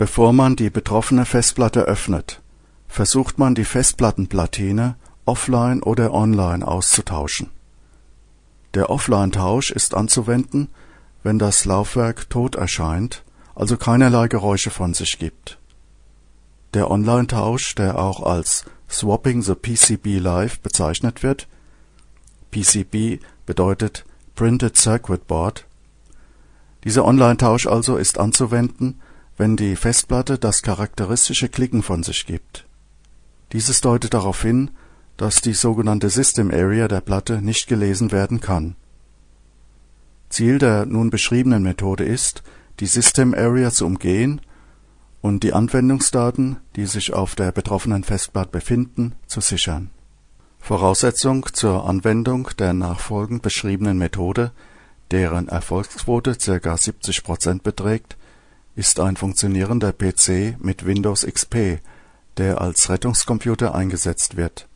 Bevor man die betroffene Festplatte öffnet, versucht man die Festplattenplatine offline oder online auszutauschen. Der Offline-Tausch ist anzuwenden, wenn das Laufwerk tot erscheint, also keinerlei Geräusche von sich gibt. Der Online-Tausch, der auch als Swapping the PCB Live bezeichnet wird (PCB bedeutet Printed Circuit Board), dieser Online-Tausch also ist anzuwenden wenn die Festplatte das charakteristische Klicken von sich gibt. Dieses deutet darauf hin, dass die sogenannte System Area der Platte nicht gelesen werden kann. Ziel der nun beschriebenen Methode ist, die System Area zu umgehen und die Anwendungsdaten, die sich auf der betroffenen Festplatte befinden, zu sichern. Voraussetzung zur Anwendung der nachfolgend beschriebenen Methode, deren Erfolgsquote ca. 70% beträgt ist ein funktionierender PC mit Windows XP, der als Rettungscomputer eingesetzt wird.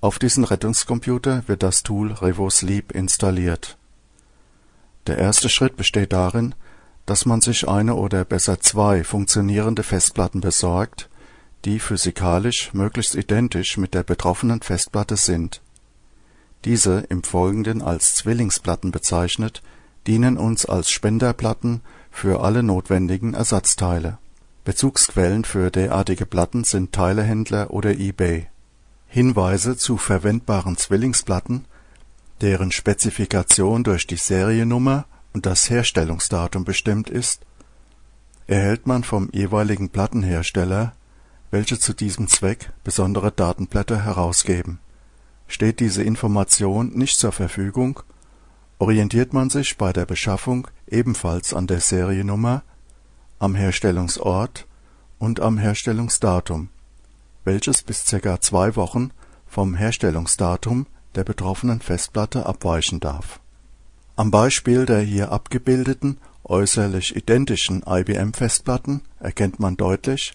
Auf diesen Rettungscomputer wird das Tool RevoSleep installiert. Der erste Schritt besteht darin, dass man sich eine oder besser zwei funktionierende Festplatten besorgt, die physikalisch möglichst identisch mit der betroffenen Festplatte sind. Diese, im Folgenden als Zwillingsplatten bezeichnet, dienen uns als Spenderplatten für alle notwendigen Ersatzteile. Bezugsquellen für derartige Platten sind Teilehändler oder eBay. Hinweise zu verwendbaren Zwillingsplatten, deren Spezifikation durch die Seriennummer und das Herstellungsdatum bestimmt ist, erhält man vom jeweiligen Plattenhersteller, welche zu diesem Zweck besondere Datenblätter herausgeben. Steht diese Information nicht zur Verfügung orientiert man sich bei der Beschaffung ebenfalls an der Seriennummer, am Herstellungsort und am Herstellungsdatum, welches bis ca. zwei Wochen vom Herstellungsdatum der betroffenen Festplatte abweichen darf. Am Beispiel der hier abgebildeten äußerlich identischen IBM-Festplatten erkennt man deutlich,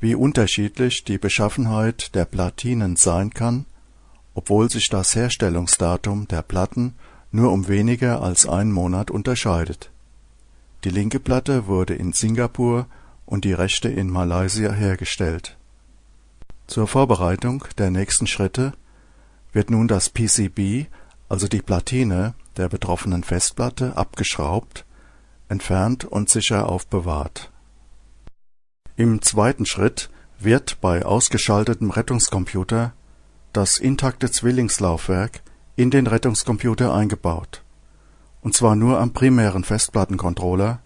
wie unterschiedlich die Beschaffenheit der Platinen sein kann, obwohl sich das Herstellungsdatum der Platten nur um weniger als einen Monat unterscheidet. Die linke Platte wurde in Singapur und die rechte in Malaysia hergestellt. Zur Vorbereitung der nächsten Schritte wird nun das PCB, also die Platine der betroffenen Festplatte, abgeschraubt, entfernt und sicher aufbewahrt. Im zweiten Schritt wird bei ausgeschaltetem Rettungscomputer das intakte Zwillingslaufwerk in den Rettungscomputer eingebaut, und zwar nur am primären Festplattencontroller,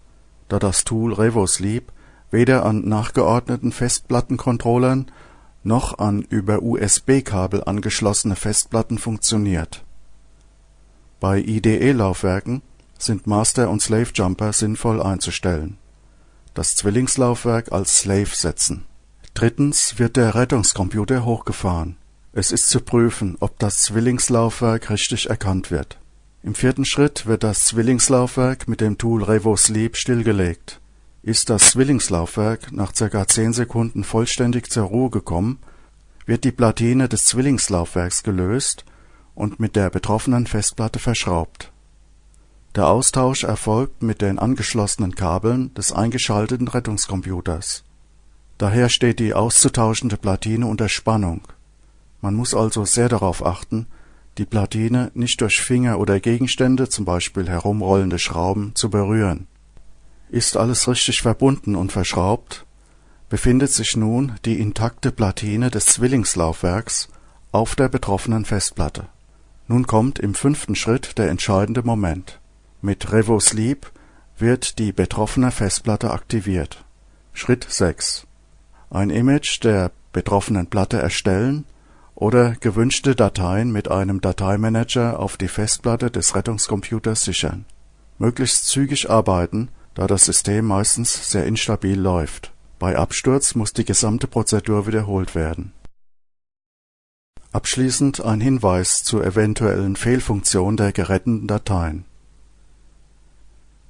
da das Tool RevoSleep weder an nachgeordneten Festplattencontrollern noch an über USB-Kabel angeschlossene Festplatten funktioniert. Bei IDE-Laufwerken sind Master und Slave Jumper sinnvoll einzustellen, das Zwillingslaufwerk als Slave setzen. Drittens wird der Rettungscomputer hochgefahren es ist zu prüfen, ob das Zwillingslaufwerk richtig erkannt wird. Im vierten Schritt wird das Zwillingslaufwerk mit dem Tool RevoSleep stillgelegt. Ist das Zwillingslaufwerk nach ca. 10 Sekunden vollständig zur Ruhe gekommen, wird die Platine des Zwillingslaufwerks gelöst und mit der betroffenen Festplatte verschraubt. Der Austausch erfolgt mit den angeschlossenen Kabeln des eingeschalteten Rettungscomputers. Daher steht die auszutauschende Platine unter Spannung man muss also sehr darauf achten, die Platine nicht durch Finger oder Gegenstände zum Beispiel herumrollende Schrauben, zu berühren. Ist alles richtig verbunden und verschraubt, befindet sich nun die intakte Platine des Zwillingslaufwerks auf der betroffenen Festplatte. Nun kommt im fünften Schritt der entscheidende Moment. Mit RevoSleep wird die betroffene Festplatte aktiviert. Schritt 6. Ein Image der betroffenen Platte erstellen oder gewünschte Dateien mit einem Dateimanager auf die Festplatte des Rettungscomputers sichern. Möglichst zügig arbeiten, da das System meistens sehr instabil läuft. Bei Absturz muss die gesamte Prozedur wiederholt werden. Abschließend ein Hinweis zur eventuellen Fehlfunktion der geretteten Dateien.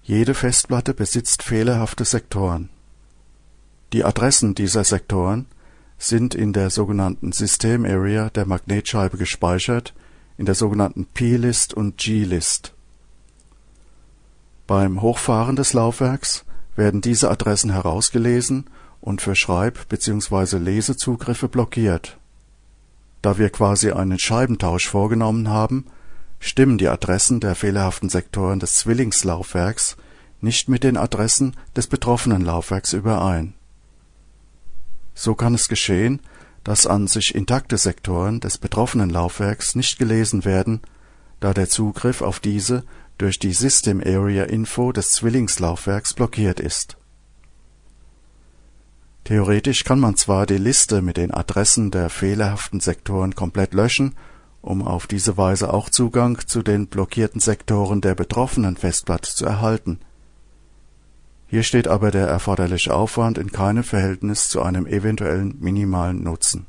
Jede Festplatte besitzt fehlerhafte Sektoren. Die Adressen dieser Sektoren sind in der sogenannten System Area der Magnetscheibe gespeichert, in der sogenannten P-List und G-List. Beim Hochfahren des Laufwerks werden diese Adressen herausgelesen und für Schreib- bzw. Lesezugriffe blockiert. Da wir quasi einen Scheibentausch vorgenommen haben, stimmen die Adressen der fehlerhaften Sektoren des Zwillingslaufwerks nicht mit den Adressen des betroffenen Laufwerks überein. So kann es geschehen, dass an sich intakte Sektoren des betroffenen Laufwerks nicht gelesen werden, da der Zugriff auf diese durch die System Area Info des Zwillingslaufwerks blockiert ist. Theoretisch kann man zwar die Liste mit den Adressen der fehlerhaften Sektoren komplett löschen, um auf diese Weise auch Zugang zu den blockierten Sektoren der betroffenen Festplatte zu erhalten. Hier steht aber der erforderliche Aufwand in keinem Verhältnis zu einem eventuellen minimalen Nutzen